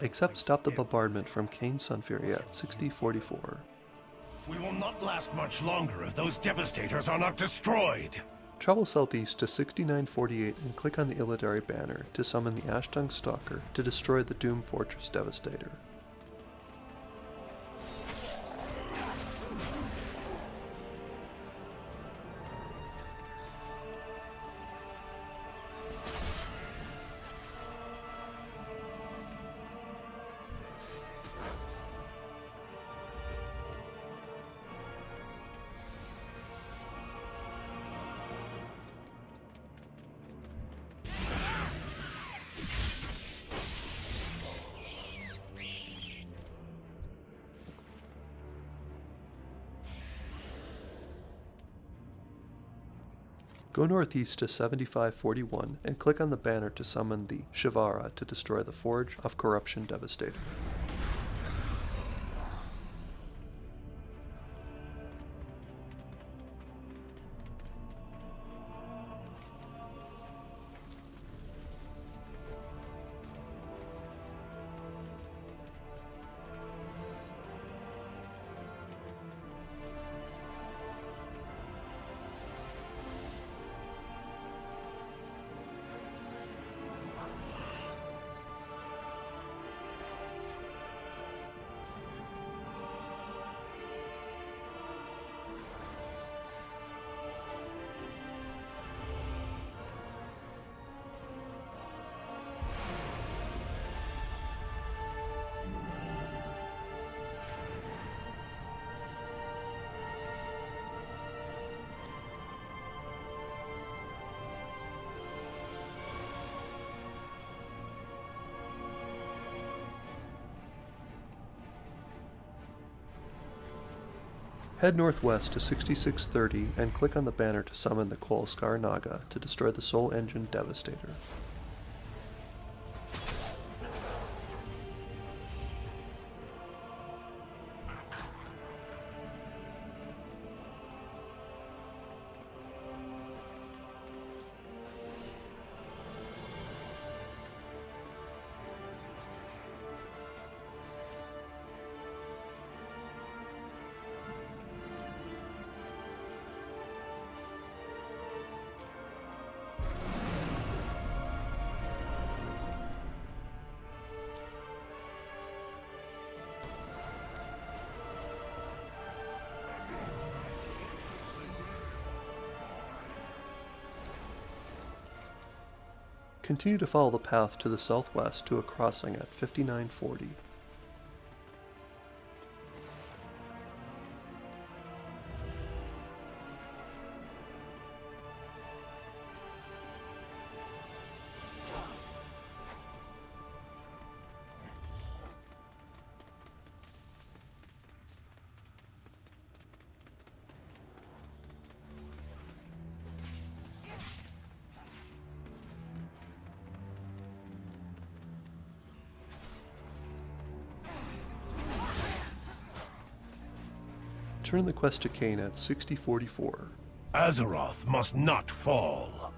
except stop the bombardment from Sunfury at 6044. We will not last much longer if those devastators are not destroyed. Travel southeast to 6948 and click on the Illidari banner to summon the Ashtongue Stalker to destroy the Doom Fortress Devastator. Go northeast to 7541 and click on the banner to summon the Shivarra to destroy the Forge of Corruption Devastator. Head northwest to 6630 and click on the banner to summon the Coilskar Naga to destroy the Soul Engine Devastator. Continue to follow the path to the southwest to a crossing at 5940. Turn the quest to Kayn at 6044. Azeroth must not fall.